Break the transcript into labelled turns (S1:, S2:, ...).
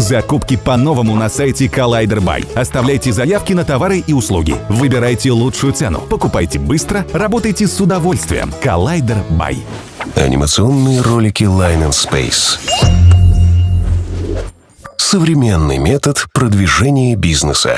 S1: Закупки по-новому на сайте Collider Buy. Оставляйте заявки на товары и услуги. Выбирайте лучшую цену. Покупайте быстро, работайте с удовольствием. Collider Buy.
S2: Анимационные ролики Line and Space. Современный метод продвижения бизнеса.